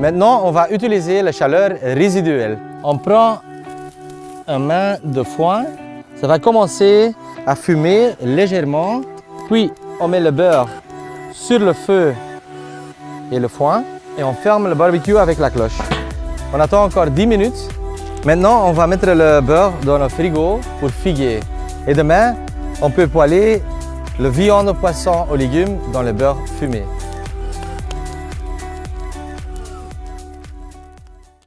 Maintenant, on va utiliser la chaleur résiduelle. On prend un main de foin. Ça va commencer à fumer légèrement. Puis, on met le beurre sur le feu et le foin. Et on ferme le barbecue avec la cloche. On attend encore 10 minutes. Maintenant, on va mettre le beurre dans le frigo pour figuer. Et demain, on peut poêler le viande, poisson aux légumes dans le beurre fumé.